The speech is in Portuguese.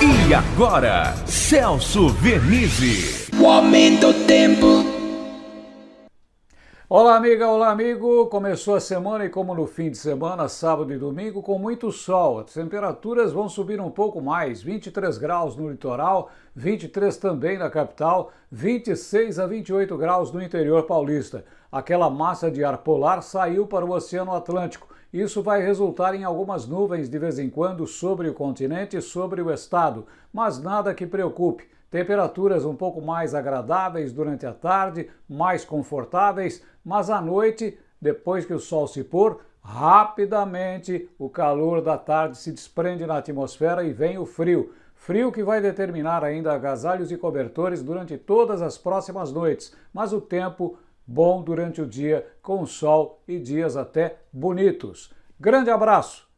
E agora, Celso Vernizzi. O aumento do tempo. Olá, amiga, olá, amigo. Começou a semana e, como no fim de semana, sábado e domingo, com muito sol. As temperaturas vão subir um pouco mais: 23 graus no litoral, 23 também na capital, 26 a 28 graus no interior paulista. Aquela massa de ar polar saiu para o Oceano Atlântico isso vai resultar em algumas nuvens de vez em quando sobre o continente e sobre o estado, mas nada que preocupe. Temperaturas um pouco mais agradáveis durante a tarde, mais confortáveis, mas à noite, depois que o sol se pôr, rapidamente o calor da tarde se desprende na atmosfera e vem o frio. Frio que vai determinar ainda agasalhos e cobertores durante todas as próximas noites, mas o tempo bom durante o dia, com sol e dias até bonitos. Grande abraço!